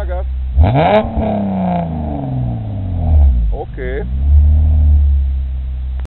a gas. Ok.